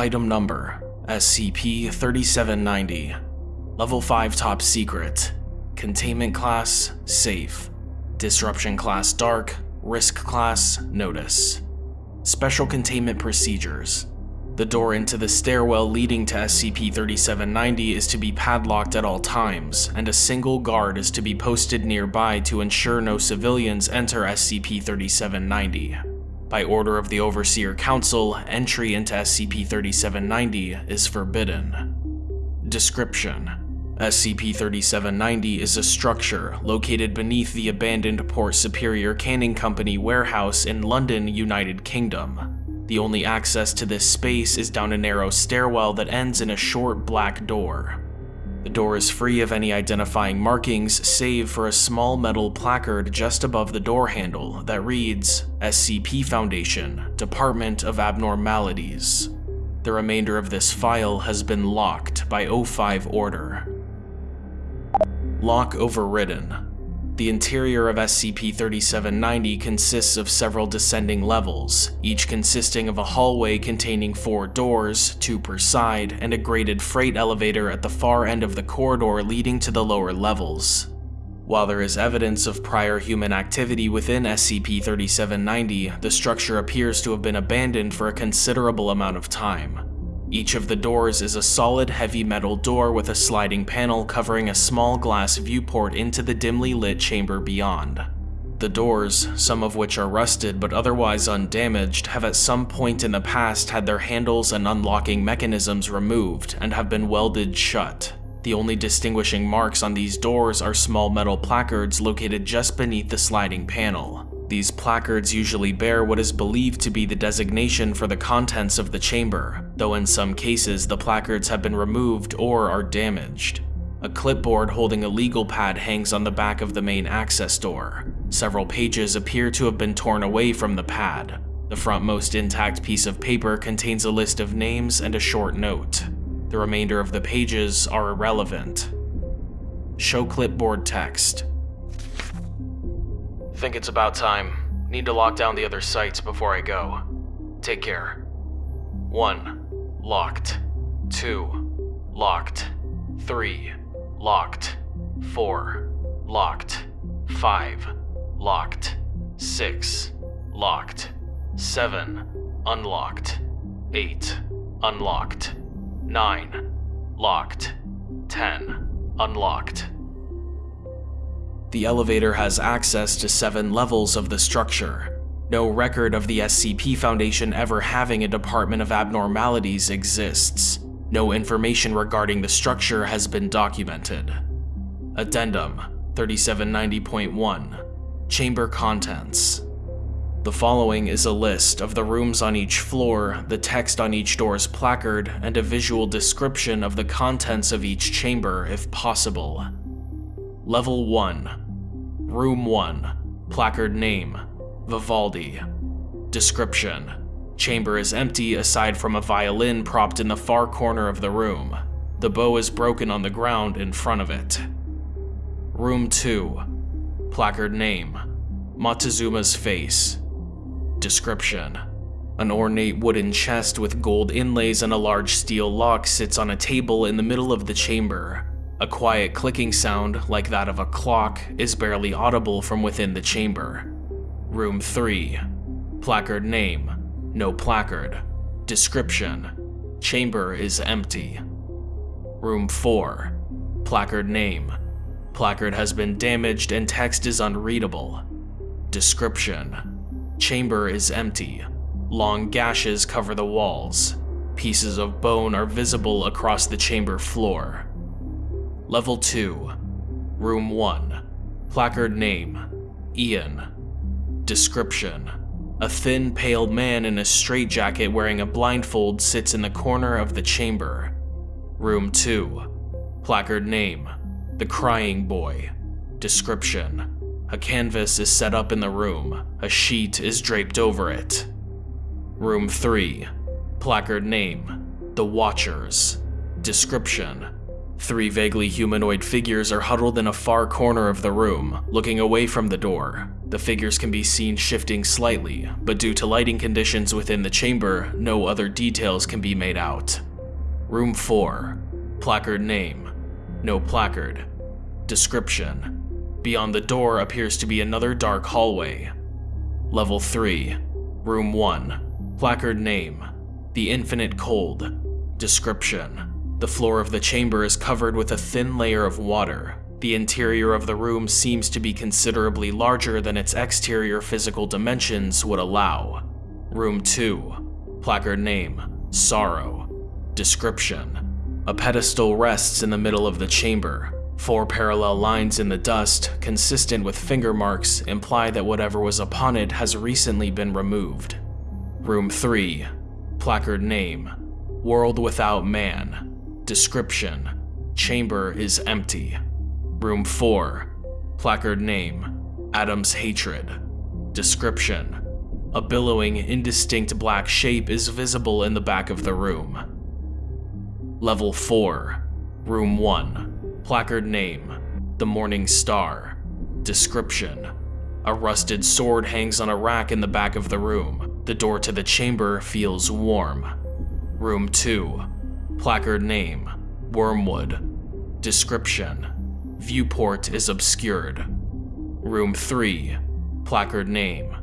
Item Number SCP-3790 Level 5 Top Secret. Containment Class Safe. Disruption Class Dark. Risk Class Notice. Special Containment Procedures. The door into the stairwell leading to SCP-3790 is to be padlocked at all times, and a single guard is to be posted nearby to ensure no civilians enter SCP-3790. By order of the Overseer Council, entry into SCP-3790 is forbidden. Description SCP-3790 is a structure located beneath the abandoned Port Superior Canning Company warehouse in London, United Kingdom. The only access to this space is down a narrow stairwell that ends in a short black door. The door is free of any identifying markings save for a small metal placard just above the door handle that reads SCP Foundation, Department of Abnormalities. The remainder of this file has been locked by O5 order. Lock overridden. The interior of SCP-3790 consists of several descending levels, each consisting of a hallway containing four doors, two per side, and a graded freight elevator at the far end of the corridor leading to the lower levels. While there is evidence of prior human activity within SCP-3790, the structure appears to have been abandoned for a considerable amount of time. Each of the doors is a solid heavy metal door with a sliding panel covering a small glass viewport into the dimly lit chamber beyond. The doors, some of which are rusted but otherwise undamaged, have at some point in the past had their handles and unlocking mechanisms removed and have been welded shut. The only distinguishing marks on these doors are small metal placards located just beneath the sliding panel. These placards usually bear what is believed to be the designation for the contents of the chamber, though in some cases the placards have been removed or are damaged. A clipboard holding a legal pad hangs on the back of the main access door. Several pages appear to have been torn away from the pad. The frontmost intact piece of paper contains a list of names and a short note. The remainder of the pages are irrelevant. Show clipboard text. Think it's about time. Need to lock down the other sites before I go. Take care. 1. Locked. 2. Locked. 3. Locked. 4. Locked. 5. Locked. 6. Locked. 7. Unlocked. 8. Unlocked. 9. Locked. 10. Unlocked. The elevator has access to seven levels of the structure. No record of the SCP Foundation ever having a Department of Abnormalities exists. No information regarding the structure has been documented. Addendum 3790.1 Chamber Contents The following is a list of the rooms on each floor, the text on each door's placard, and a visual description of the contents of each chamber if possible. Level 1 Room 1 Placard Name. Vivaldi. Description. Chamber is empty aside from a violin propped in the far corner of the room. The bow is broken on the ground in front of it. Room 2 Placard Name. Montezuma's Face. Description. An ornate wooden chest with gold inlays and a large steel lock sits on a table in the middle of the chamber. A quiet clicking sound, like that of a clock, is barely audible from within the chamber. Room 3. Placard name. No placard. Description. Chamber is empty. Room 4. Placard name. Placard has been damaged and text is unreadable. Description. Chamber is empty. Long gashes cover the walls. Pieces of bone are visible across the chamber floor. Level 2 Room 1 Placard Name. Ian. Description. A thin, pale man in a straitjacket wearing a blindfold sits in the corner of the chamber. Room 2 Placard Name. The Crying Boy. Description. A canvas is set up in the room. A sheet is draped over it. Room 3 Placard Name. The Watchers. Description Three vaguely humanoid figures are huddled in a far corner of the room, looking away from the door. The figures can be seen shifting slightly, but due to lighting conditions within the chamber, no other details can be made out. Room 4. Placard name. No placard. Description. Beyond the door appears to be another dark hallway. Level 3. Room 1. Placard name. The Infinite Cold. Description. The floor of the chamber is covered with a thin layer of water, the interior of the room seems to be considerably larger than its exterior physical dimensions would allow. Room 2. Placard name, Sorrow. Description. A pedestal rests in the middle of the chamber. Four parallel lines in the dust, consistent with finger marks, imply that whatever was upon it has recently been removed. Room 3. Placard name, World Without Man. Description. Chamber is empty. Room 4. Placard name Adam's Hatred. Description A billowing, indistinct black shape is visible in the back of the room. Level 4. Room 1. Placard name The Morning Star. Description A rusted sword hangs on a rack in the back of the room. The door to the chamber feels warm. Room 2. Placard name Wormwood. Description Viewport is obscured. Room 3. Placard name.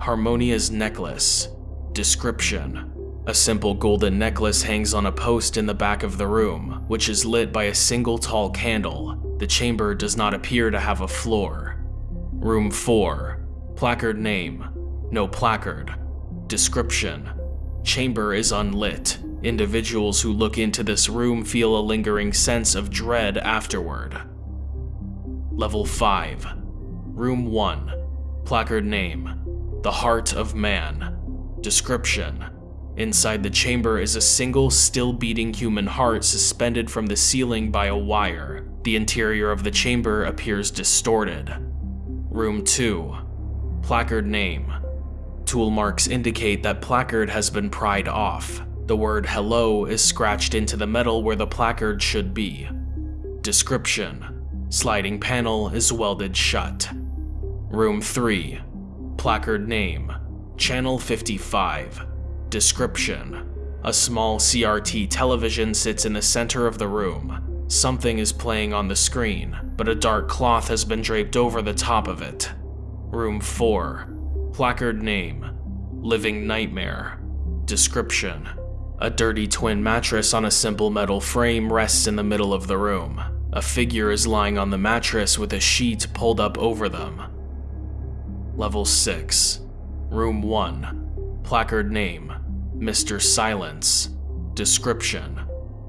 Harmonia's necklace. Description. A simple golden necklace hangs on a post in the back of the room, which is lit by a single tall candle. The chamber does not appear to have a floor. Room 4. Placard name. No placard. Description. Chamber is unlit. Individuals who look into this room feel a lingering sense of dread afterward. Level 5. Room 1. Placard name. The Heart of Man. Description. Inside the chamber is a single, still beating human heart suspended from the ceiling by a wire. The interior of the chamber appears distorted. Room 2. Placard name. Tool marks indicate that placard has been pried off. The word hello is scratched into the metal where the placard should be. Description. Sliding panel is welded shut. Room 3. Placard name. Channel 55. Description. A small CRT television sits in the center of the room. Something is playing on the screen, but a dark cloth has been draped over the top of it. Room 4. Placard name. Living Nightmare. Description. A dirty twin mattress on a simple metal frame rests in the middle of the room. A figure is lying on the mattress with a sheet pulled up over them. Level 6. Room 1. Placard name. Mr. Silence. Description.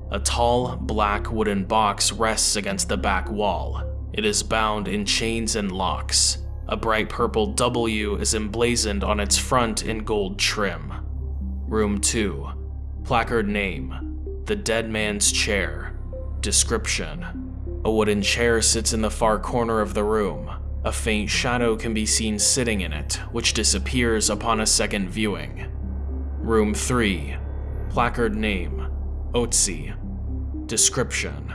A tall, black wooden box rests against the back wall. It is bound in chains and locks. A bright purple W is emblazoned on its front in gold trim. Room 2. Placard name. The Dead Man's Chair. Description. A wooden chair sits in the far corner of the room. A faint shadow can be seen sitting in it, which disappears upon a second viewing. Room 3. Placard name. Otzi. Description.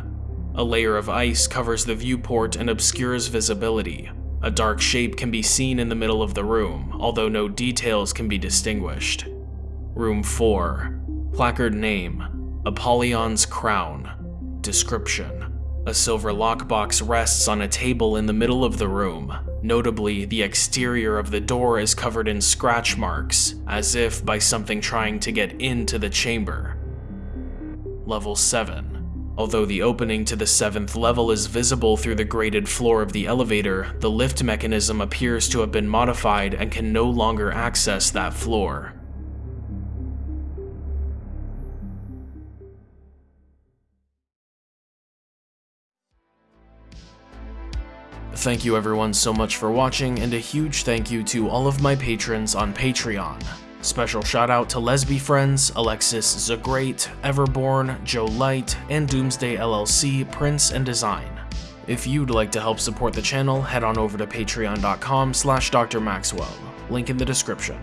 A layer of ice covers the viewport and obscures visibility. A dark shape can be seen in the middle of the room, although no details can be distinguished. Room 4. Placard name. Apollyon's Crown. Description. A silver lockbox rests on a table in the middle of the room. Notably, the exterior of the door is covered in scratch marks, as if by something trying to get into the chamber. Level 7. Although the opening to the 7th level is visible through the grated floor of the elevator, the lift mechanism appears to have been modified and can no longer access that floor. Thank you everyone so much for watching, and a huge thank you to all of my patrons on Patreon. Special shout out to Lesby Friends, Alexis the Great, Everborn, Joe Light, and Doomsday LLC, Prince and Design. If you'd like to help support the channel, head on over to patreon.com slash drmaxwell, link in the description.